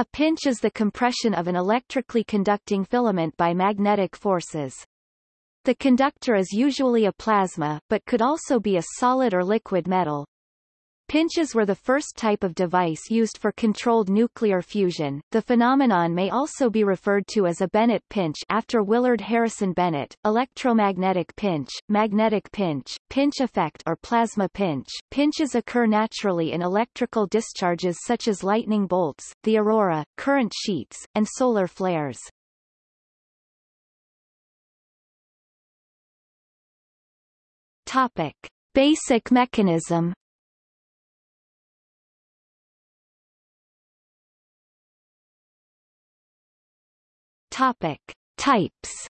A pinch is the compression of an electrically conducting filament by magnetic forces. The conductor is usually a plasma, but could also be a solid or liquid metal. Pinches were the first type of device used for controlled nuclear fusion. The phenomenon may also be referred to as a Bennett pinch after Willard Harrison Bennett, electromagnetic pinch, magnetic pinch, pinch effect or plasma pinch. Pinches occur naturally in electrical discharges such as lightning bolts, the aurora, current sheets, and solar flares. Topic. Basic mechanism Topic. Types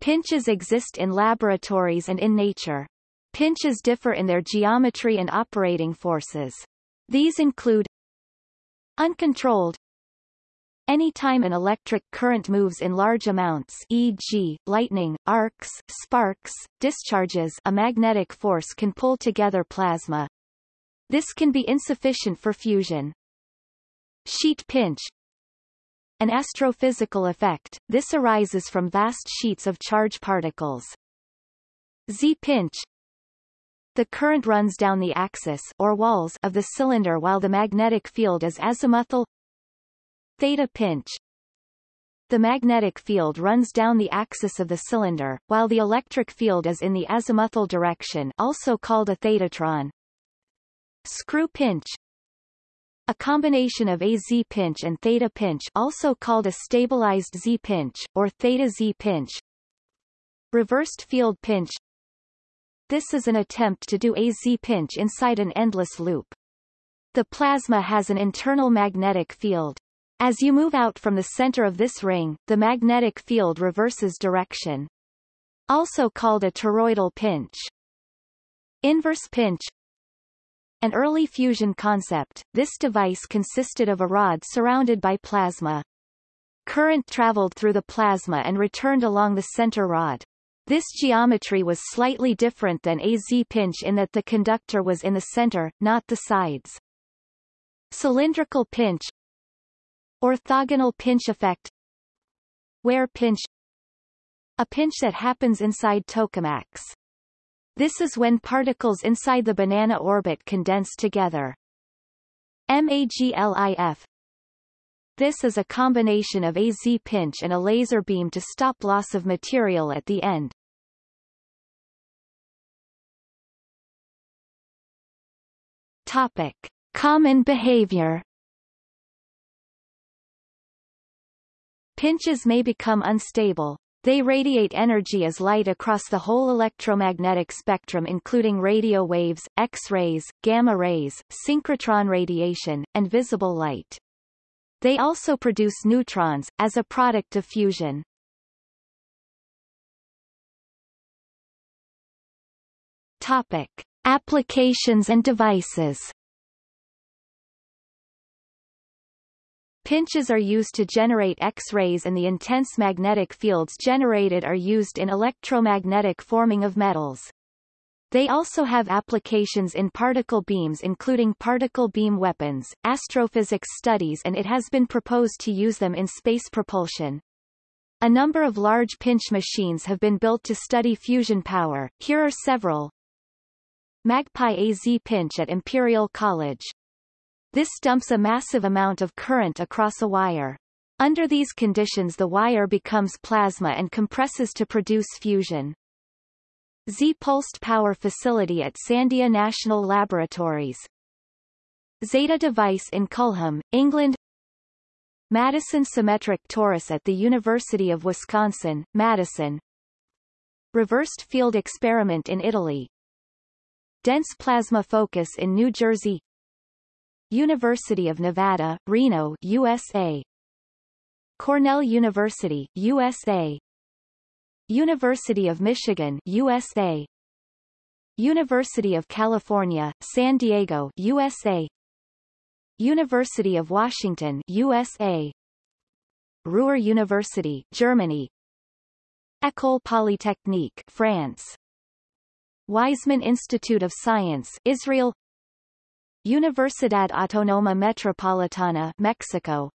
Pinches exist in laboratories and in nature. Pinches differ in their geometry and operating forces. These include uncontrolled Anytime an electric current moves in large amounts e.g., lightning, arcs, sparks, discharges a magnetic force can pull together plasma. This can be insufficient for fusion. Sheet pinch An astrophysical effect, this arises from vast sheets of charge particles. Z-pinch The current runs down the axis or walls of the cylinder while the magnetic field is azimuthal Theta pinch the magnetic field runs down the axis of the cylinder, while the electric field is in the azimuthal direction also called a thetatron. Screw pinch a combination of a Z-pinch and theta pinch also called a stabilized Z-pinch, or theta Z-pinch. Reversed field pinch This is an attempt to do a Z-pinch inside an endless loop. The plasma has an internal magnetic field. As you move out from the center of this ring, the magnetic field reverses direction. Also called a toroidal pinch. Inverse pinch an early fusion concept, this device consisted of a rod surrounded by plasma. Current traveled through the plasma and returned along the center rod. This geometry was slightly different than a Z-pinch in that the conductor was in the center, not the sides. Cylindrical pinch Orthogonal pinch effect Ware pinch A pinch that happens inside tokamaks. This is when particles inside the banana orbit condense together. MAGLIF This is a combination of a Z-pinch and a laser beam to stop loss of material at the end. Topic. Common behavior Pinches may become unstable, they radiate energy as light across the whole electromagnetic spectrum including radio waves, X-rays, gamma rays, synchrotron radiation, and visible light. They also produce neutrons, as a product of fusion. Topic. Applications and devices Pinches are used to generate X-rays and the intense magnetic fields generated are used in electromagnetic forming of metals. They also have applications in particle beams including particle beam weapons, astrophysics studies and it has been proposed to use them in space propulsion. A number of large pinch machines have been built to study fusion power, here are several. Magpie AZ pinch at Imperial College this dumps a massive amount of current across a wire. Under these conditions the wire becomes plasma and compresses to produce fusion. Z-pulsed power facility at Sandia National Laboratories. Zeta device in Culham, England Madison symmetric torus at the University of Wisconsin, Madison Reversed field experiment in Italy Dense plasma focus in New Jersey University of Nevada, Reno, USA. Cornell University, USA. University of Michigan, USA. University of California, San Diego, USA. University of Washington, USA. Ruhr University, Germany. École Polytechnique, France. Weizmann Institute of Science, Israel Universidad Autónoma Metropolitana, Mexico.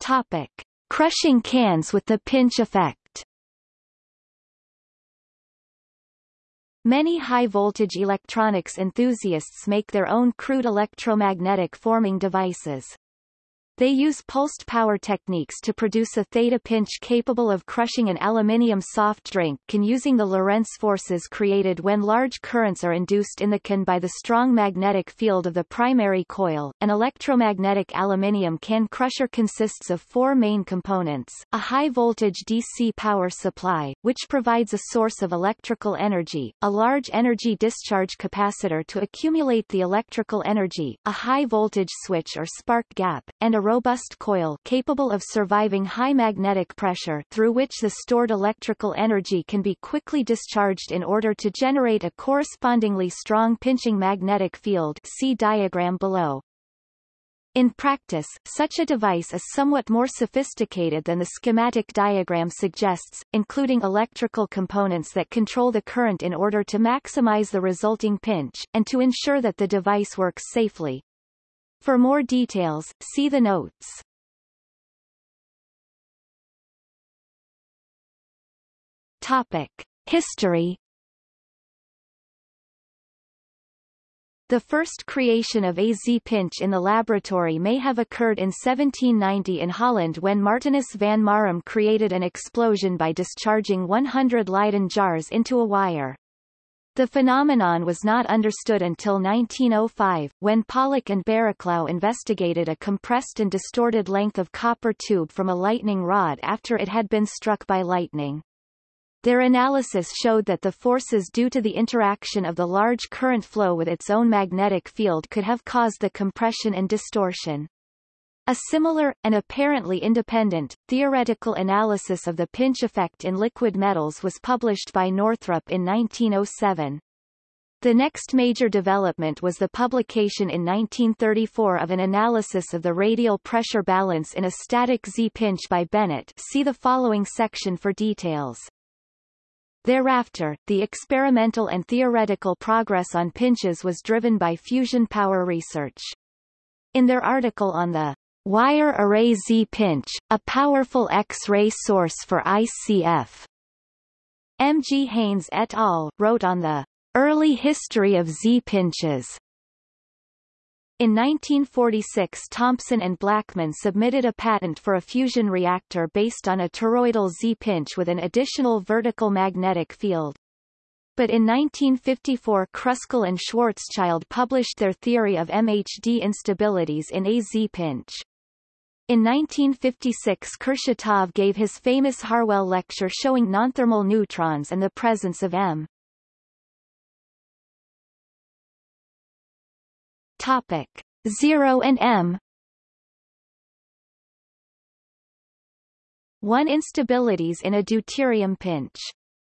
Topic: Crushing cans with the pinch effect. Many high-voltage electronics enthusiasts make their own crude electromagnetic forming devices. They use pulsed power techniques to produce a theta pinch capable of crushing an aluminium soft drink can using the Lorentz forces created when large currents are induced in the can by the strong magnetic field of the primary coil. An electromagnetic aluminium can crusher consists of four main components, a high-voltage DC power supply, which provides a source of electrical energy, a large energy discharge capacitor to accumulate the electrical energy, a high-voltage switch or spark gap, and a robust coil capable of surviving high magnetic pressure through which the stored electrical energy can be quickly discharged in order to generate a correspondingly strong pinching magnetic field see diagram below. In practice, such a device is somewhat more sophisticated than the schematic diagram suggests, including electrical components that control the current in order to maximize the resulting pinch, and to ensure that the device works safely. For more details, see the notes. Topic. History The first creation of a Z-pinch in the laboratory may have occurred in 1790 in Holland when Martinus van Marum created an explosion by discharging 100 Leyden jars into a wire. The phenomenon was not understood until 1905, when Pollock and Barraclough investigated a compressed and distorted length of copper tube from a lightning rod after it had been struck by lightning. Their analysis showed that the forces due to the interaction of the large current flow with its own magnetic field could have caused the compression and distortion. A similar, and apparently independent, theoretical analysis of the pinch effect in liquid metals was published by Northrup in 1907. The next major development was the publication in 1934 of an analysis of the radial pressure balance in a static Z-pinch by Bennett see the following section for details. Thereafter, the experimental and theoretical progress on pinches was driven by fusion power research. In their article on the Wire array Z-pinch, a powerful X-ray source for ICF. M. G. Haines et al. wrote on the early history of Z-pinches. In 1946 Thompson and Blackman submitted a patent for a fusion reactor based on a toroidal Z-pinch with an additional vertical magnetic field but in 1954 Kruskal and Schwarzschild published their theory of MHD instabilities in a Z-pinch. In 1956 Kurchatov gave his famous Harwell lecture showing nonthermal neutrons and the presence of M. Topic. 0 and M. 1 instabilities in a deuterium pinch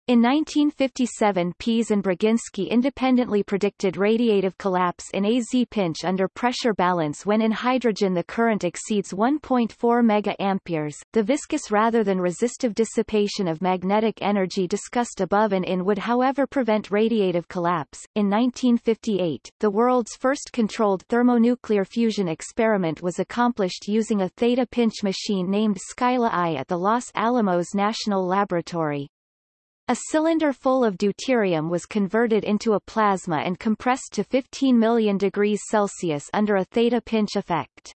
in 1957 Pease and Braginsky independently predicted radiative collapse in a Z-pinch under pressure balance when in hydrogen the current exceeds 1.4 MA. The viscous rather than resistive dissipation of magnetic energy discussed above and in would however prevent radiative collapse. In 1958, the world's first controlled thermonuclear fusion experiment was accomplished using a theta pinch machine named Scylla I at the Los Alamos National Laboratory. A cylinder full of deuterium was converted into a plasma and compressed to 15 million degrees Celsius under a theta pinch effect.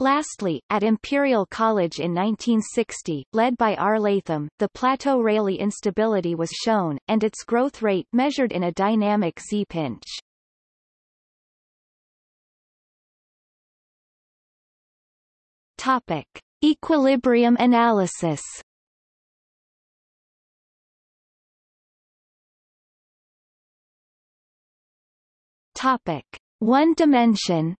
Lastly, at Imperial College in 1960, led by R. Latham, the plateau Rayleigh instability was shown, and its growth rate measured in a dynamic Z-pinch. Topic. Equilibrium analysis Topic: One dimension.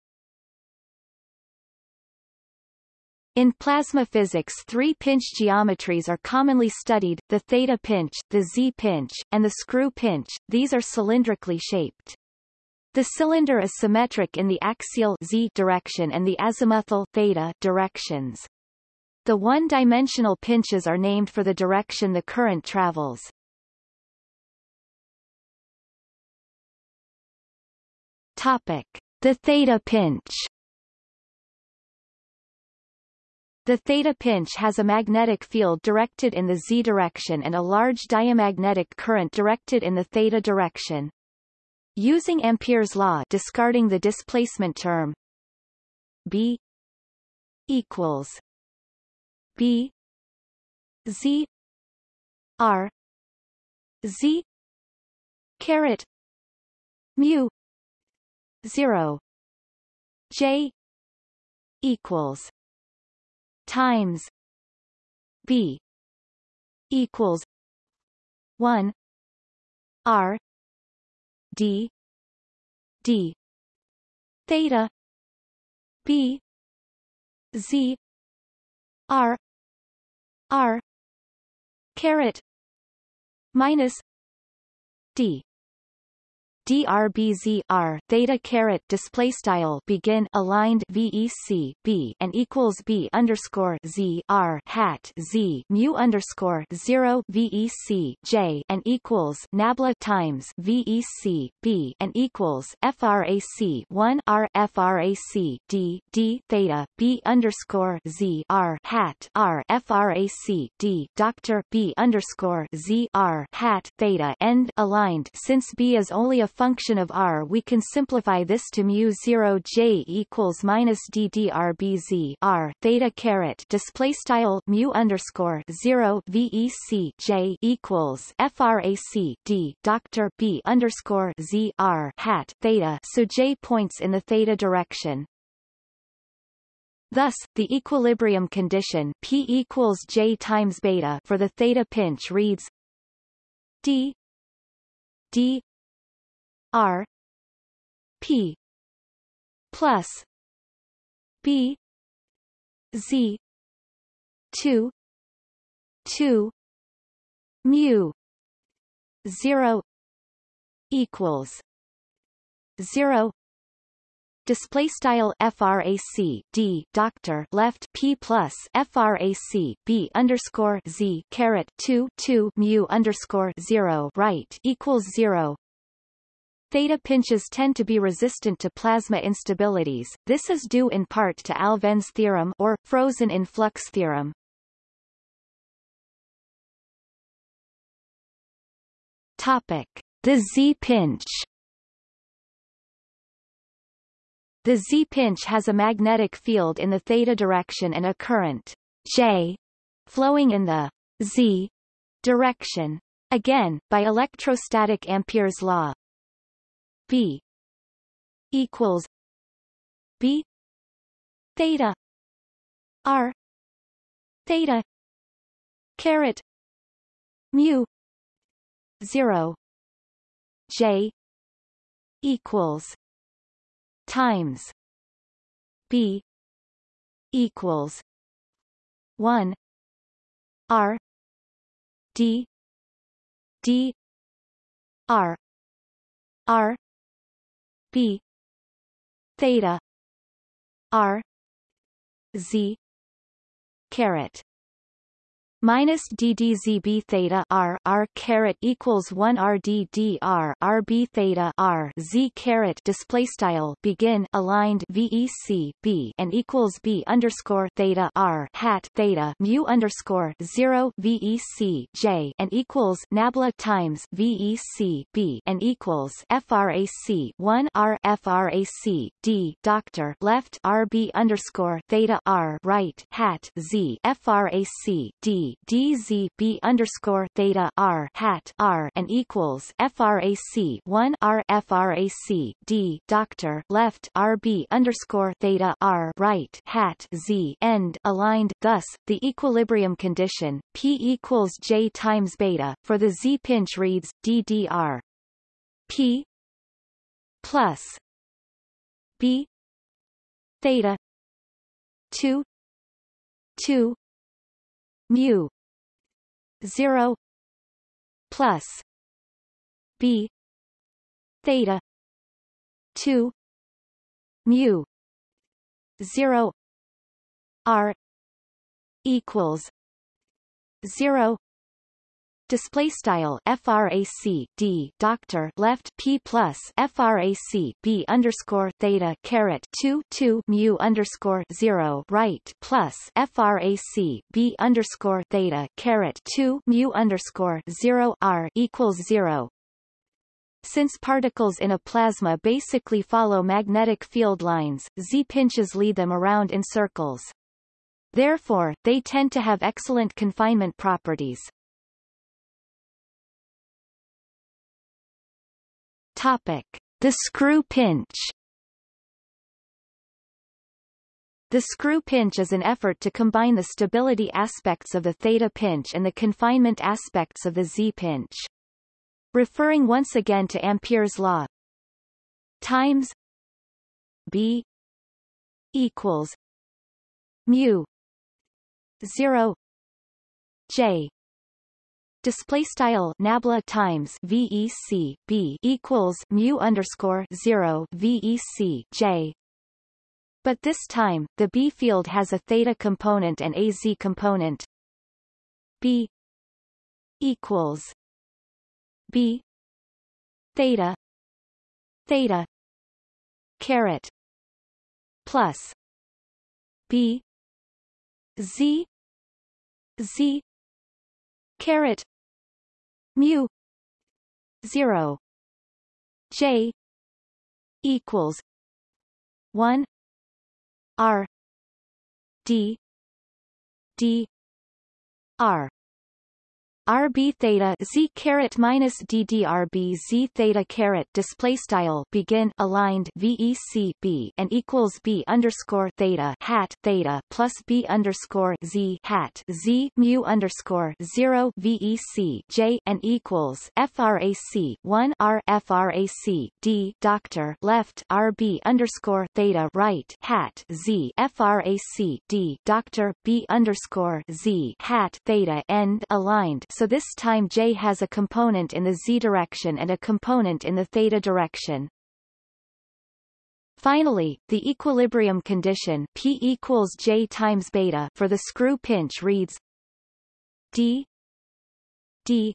In plasma physics three pinch geometries are commonly studied, the theta pinch, the Z-pinch, and the screw pinch, these are cylindrically shaped. The cylinder is symmetric in the axial Z direction and the azimuthal theta directions. The one-dimensional pinches are named for the direction the current travels. Topic: The theta pinch. The theta pinch has a magnetic field directed in the z direction and a large diamagnetic current directed in the theta direction. Using Ampere's law discarding the displacement term B equals B Z R Z caret mu zero. J equals times B equals one R D D theta B Z R R caret minus D drbzr theta caret display style begin aligned vec b and equals b underscore z r hat z mu underscore zero vec j and equals nabla times vec b and equals frac one r frac d d theta b underscore z r hat r frac d doctor b underscore z r hat theta end aligned. Since b is only a function of r we can simplify this to mu 0 j equals minus d theta caret display style mu underscore 0 vec j equals frac d doctor b underscore z r hat theta so j points in the theta direction. Thus, the equilibrium condition P equals J times beta for the theta pinch reads D D R P plus B Z two two mu zero equals zero. Display style frac d doctor left p plus frac b underscore z caret 2 2 mu underscore 0 right equals 0 Theta pinches tend to be resistant to plasma instabilities. This is due in part to Alfvén's theorem or frozen in flux theorem. Topic: The Z-pinch. The Z-pinch has a magnetic field in the theta direction and a current J flowing in the Z direction. Again, by electrostatic Ampere's law, B equals B theta R theta caret mu zero J equals times B equals one R D D R R b theta. R. Z. Caret minus ddzb theta r r caret equals 1 r d d r r b theta r z caret display style begin aligned vec b and equals b underscore theta r hat theta mu underscore 0 vec j and equals nabla times vec b and equals frac 1 r frac d. Doctor left rb underscore theta r right hat z frac d d z b underscore theta r hat r and equals frac 1 r frac d doctor left rb underscore theta r right hat z end aligned. Thus, the equilibrium condition p equals j times beta for the z pinch reads ddr p plus b theta 2 2 mu 0 plus b theta 2 mu 0 r equals 0 display style frac d doctor left p plus frac b underscore theta caret 2 2 mu underscore 0 right plus frac b underscore theta caret 2 mu underscore 0 r equals 0 since particles in a plasma basically follow magnetic field lines, Z-pinches lead them around in circles. Therefore, they tend to have excellent confinement properties. Topic. The screw pinch The screw pinch is an effort to combine the stability aspects of the theta pinch and the confinement aspects of the Z pinch. Referring once again to Ampere's law times B equals mu 0 J display style nabla times vec b equals mu underscore 0 vec j. But this time the b field has a theta component and a z component. B equals b theta theta caret plus b z z caret mu 0 j equals 1 r d d r RB theta Z caret minus DDRB Z theta caret display style begin aligned VEC B and equals B underscore theta hat theta plus B underscore Z hat Z mu underscore zero VEC J and equals FRAC one R FRAC D doctor left RB underscore theta right hat Z FRAC D doctor B underscore Z hat theta end aligned so this time J has a component in the z direction and a component in the theta direction. Finally, the equilibrium condition P equals J times beta for the screw pinch reads D D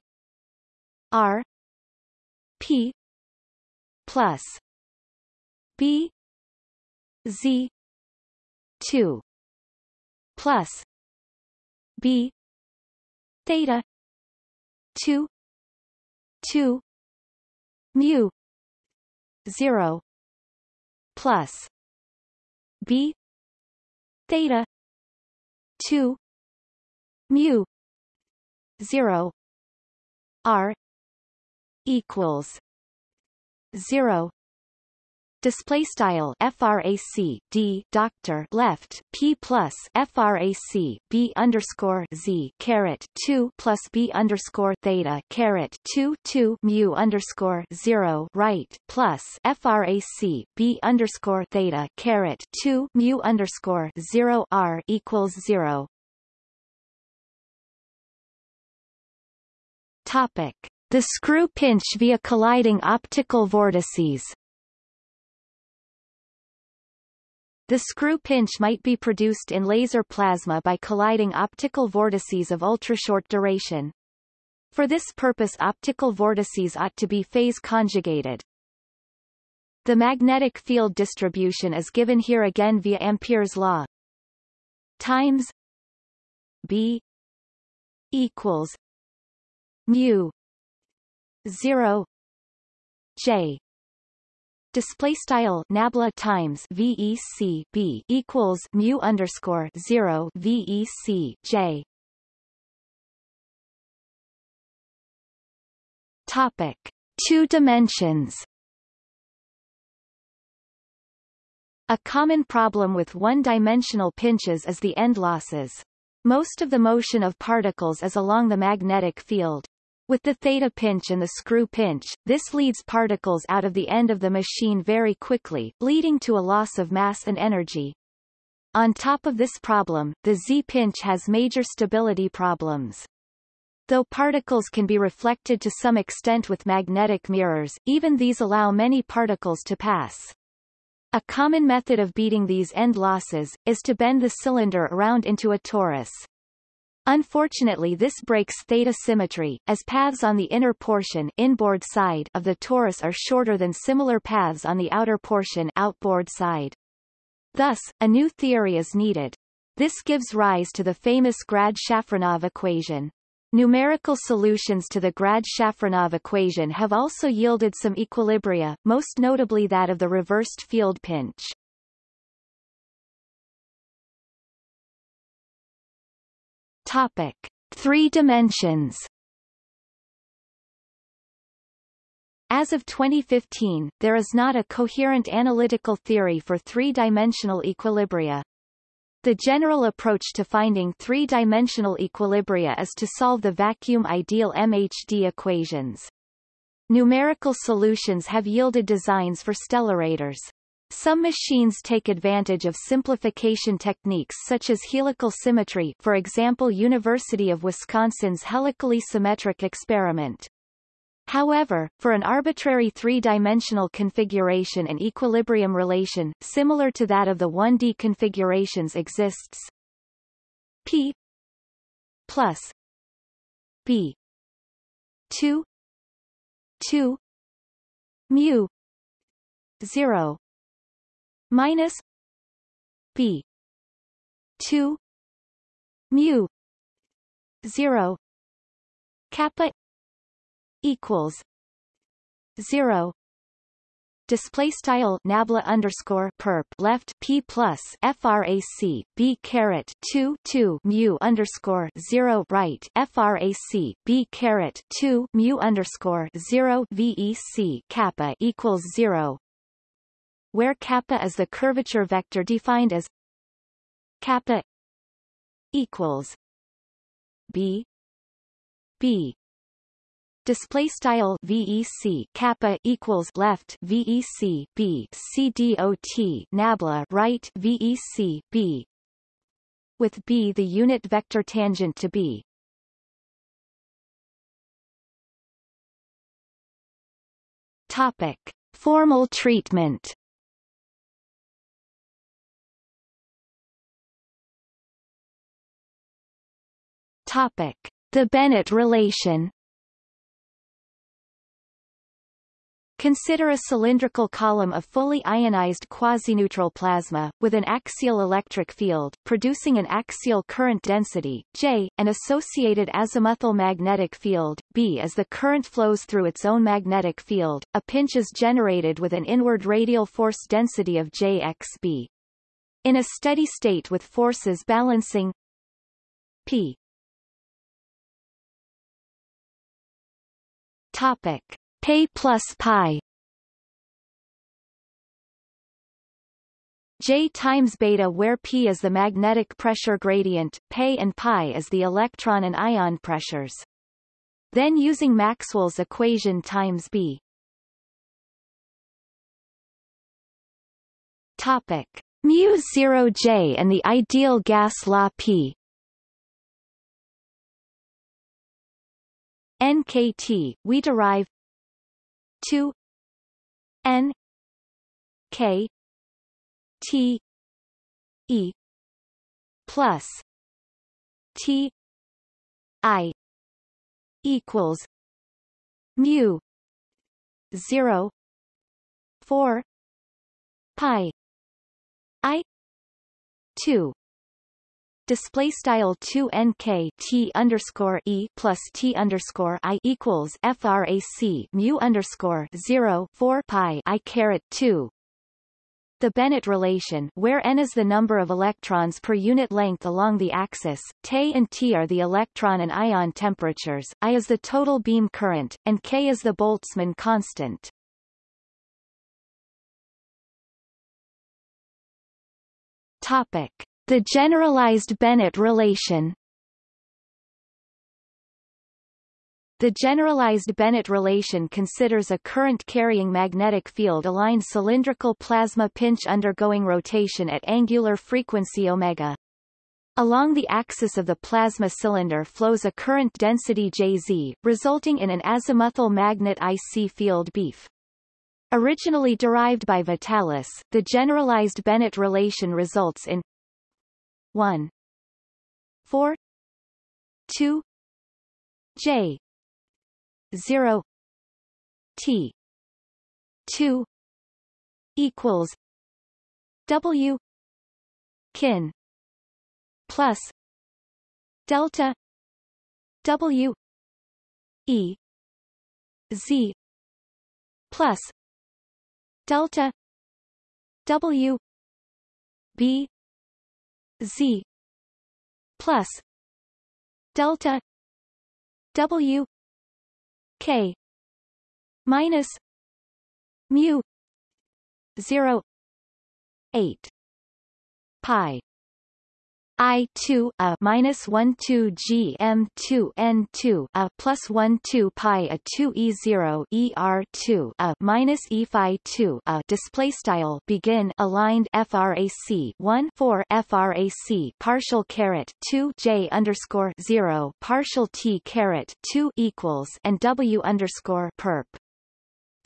R P plus B Z two plus B theta 2 2 mu 0 plus b theta 2 mu 0 r equals 0 display style frac d doctor left p plus frac b underscore z caret 2 plus b underscore theta caret 2 2 mu underscore 0 right plus frac b underscore theta caret 2 mu underscore 0 r equals 0 topic. The screw pinch via colliding optical vortices The screw pinch might be produced in laser plasma by colliding optical vortices of ultrashort duration. For this purpose optical vortices ought to be phase conjugated. The magnetic field distribution is given here again via Ampere's law. Times B equals mu 0 J display style nabla times vec b equals mu underscore 0 vec j topic two dimensions A common problem with one-dimensional pinches is the end losses. Most of the motion of particles is along the magnetic field. With the theta pinch and the screw pinch, this leads particles out of the end of the machine very quickly, leading to a loss of mass and energy. On top of this problem, the Z-pinch has major stability problems. Though particles can be reflected to some extent with magnetic mirrors, even these allow many particles to pass. A common method of beating these end losses, is to bend the cylinder around into a torus. Unfortunately this breaks theta symmetry, as paths on the inner portion inboard side of the torus are shorter than similar paths on the outer portion outboard side. Thus, a new theory is needed. This gives rise to the famous Grad-Shafronov equation. Numerical solutions to the Grad-Shafronov equation have also yielded some equilibria, most notably that of the reversed field pinch. Topic: Three dimensions. As of 2015, there is not a coherent analytical theory for three-dimensional equilibria. The general approach to finding three-dimensional equilibria is to solve the vacuum ideal MHD equations. Numerical solutions have yielded designs for stellarators. Some machines take advantage of simplification techniques such as helical symmetry for example University of Wisconsin's helically symmetric experiment. However, for an arbitrary three-dimensional configuration an equilibrium relation, similar to that of the 1D configurations exists P plus B 2 2 mu 0 minus b 2 mu 0 kappa equals 0 display style nabla underscore perp left p plus frac b caret 2 2 mu underscore 0 right frac b caret 2 mu underscore 0 vec kappa equals 0 where kappa is the curvature vector defined as kappa equals b b. Display style vec kappa equals left vec b c dot nabla right vec b. With b the unit vector tangent to b. Topic. Formal treatment Topic: The Bennett relation. Consider a cylindrical column of fully ionized quasi-neutral plasma, with an axial electric field, producing an axial current density, J, and associated azimuthal magnetic field, B. As the current flows through its own magnetic field, a pinch is generated with an inward radial force density of Jxb. In a steady state with forces balancing P Topic: P plus pi. J times beta where P is the magnetic pressure gradient, P and pi is the electron and ion pressures. Then using Maxwell's equation times B. Topic: mu 0 J and the ideal gas law P nkt, we derive 2 n k t e plus t i equals mu 0 4 pi i 2 display style 2 nk t underscore e plus t underscore i equals frac mu underscore 0 4 pi i caret 2 the Bennett relation where n is the number of electrons per unit length along the axis, T and T are the electron and ion temperatures, I is the total beam current, and K is the Boltzmann constant. Topic. The generalized Bennett relation The generalized Bennett relation considers a current-carrying magnetic field-aligned cylindrical plasma pinch undergoing rotation at angular frequency omega. Along the axis of the plasma cylinder flows a current density Jz, resulting in an azimuthal magnet IC field BIF. Originally derived by Witalis, the generalized Bennett relation results in 1 4 2 J. 0 T. 2 equals W. Kin. Plus delta W. E. Z. Plus delta W. B Z plus delta W K minus mu zero eight pi I two a minus one two G M two N two a plus one two pi a two E zero E R two a minus E phi two a display style begin aligned FRAC one four FRAC partial caret two J underscore zero partial T caret two equals and W underscore perp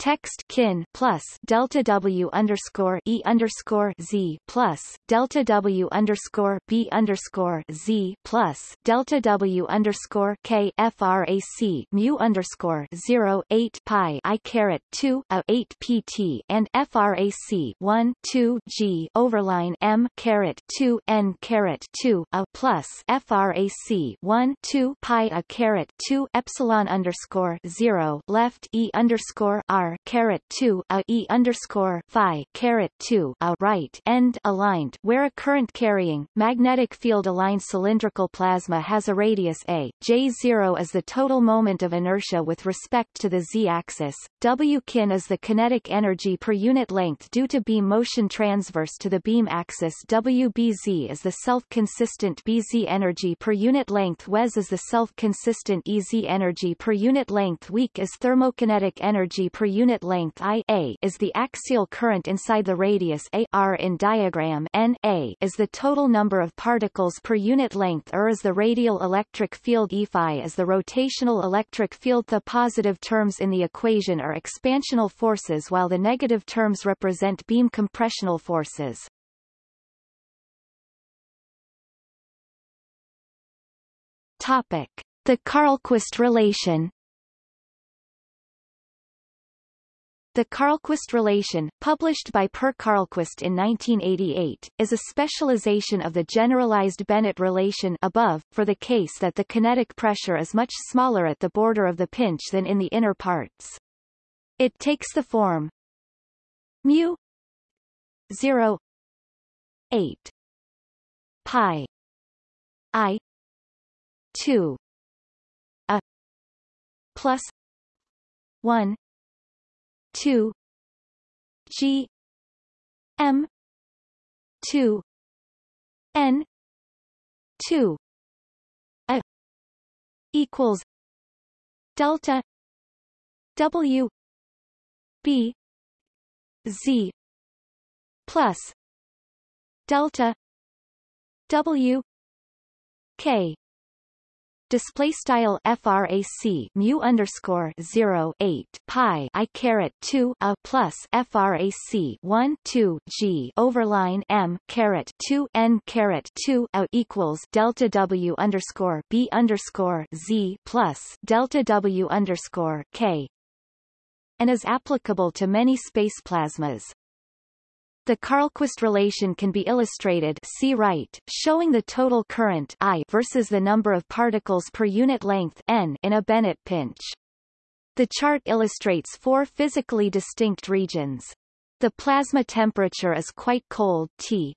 text kin plus delta w underscore e underscore z plus delta w underscore b underscore z plus delta w underscore k frac mu underscore zero eight pi i caret two a eight pt and frac one two g overline m caret two n caret two a plus frac one two pi a caret two epsilon underscore zero left e underscore r caret two a e underscore phi caret two a right end aligned where a current carrying magnetic field aligned cylindrical plasma has a radius a. J zero is the total moment of inertia with respect to the z-axis. W kin is the kinetic energy per unit length due to beam motion transverse to the beam axis. WBZ is the self-consistent BZ energy per unit length. WES is the self-consistent EZ energy per unit length. Weak is thermokinetic energy per unit unit length I a is the axial current inside the radius a r in diagram N a is the total number of particles per unit length or is the radial electric field E phi is the rotational electric field the positive terms in the equation are expansional forces while the negative terms represent beam compressional forces. Topic: The Carlqvist relation The Carlqvist relation, published by Per Carlqvist in 1988, is a specialization of the generalized Bennett relation above, for the case that the kinetic pressure is much smaller at the border of the pinch than in the inner parts. It takes the form mu 0 8 pi i 2 a plus 1 two G M two N two A equals delta W B Z plus delta W K display style frac mu underscore 0 8 pi i caret 2 a plus frac 1 2 g overline m caret 2 n caret 2 a equals delta w underscore b underscore z plus delta w underscore k and is applicable to many space plasmas. The Carlqvist relation can be illustrated see right, showing the total current I versus the number of particles per unit length n in a Bennett pinch. The chart illustrates four physically distinct regions. The plasma temperature is quite cold T.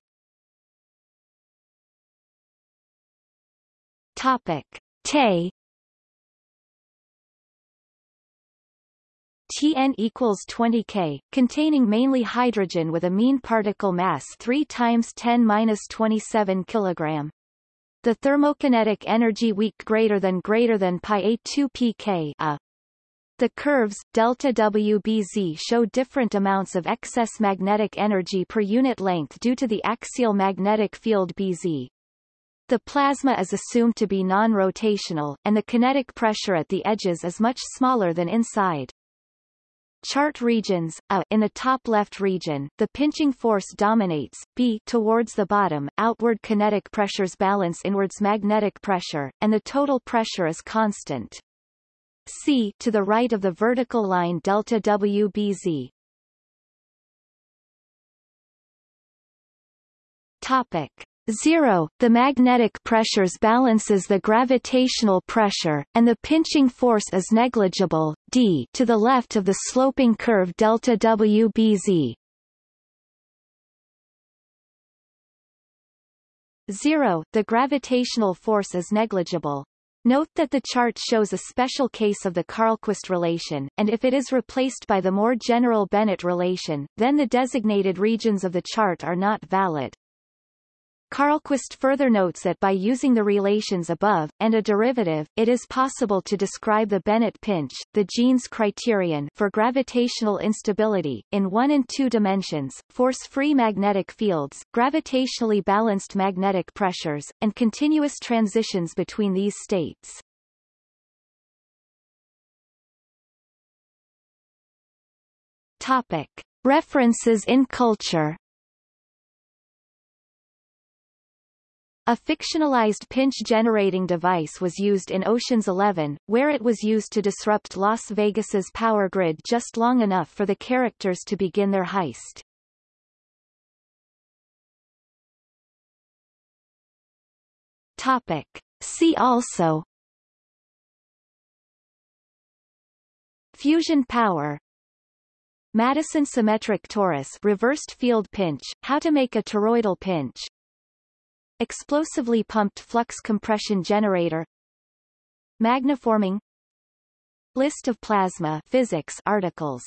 Topic. Te Tn equals 20 K, containing mainly hydrogen with a mean particle mass 3 times 10 minus 27 kg. The thermokinetic energy weak greater than greater than pi a 2 pk a. The curves delta WBZ show different amounts of excess magnetic energy per unit length due to the axial magnetic field BZ. The plasma is assumed to be non-rotational, and the kinetic pressure at the edges is much smaller than inside. Chart regions, A, in the top left region, the pinching force dominates, B, towards the bottom, outward kinetic pressures balance inwards magnetic pressure, and the total pressure is constant. C, to the right of the vertical line delta WBZ. Topic. 0. The magnetic pressures balances the gravitational pressure, and the pinching force is negligible, d to the left of the sloping curve delta WBZ. 0. The gravitational force is negligible. Note that the chart shows a special case of the Carlqvist relation, and if it is replaced by the more general Bennett relation, then the designated regions of the chart are not valid. Carlqvist further notes that by using the relations above, and a derivative, it is possible to describe the Bennett pinch, the Jeans criterion for gravitational instability, in one and two dimensions, force-free magnetic fields, gravitationally balanced magnetic pressures, and continuous transitions between these states. Topic. References in culture A fictionalized pinch-generating device was used in Ocean's Eleven, where it was used to disrupt Las Vegas's power grid just long enough for the characters to begin their heist. Topic. See also Fusion power Madison symmetric torus reversed field pinch, how to make a toroidal pinch Explosively pumped flux compression generator Magneforming List of plasma physics articles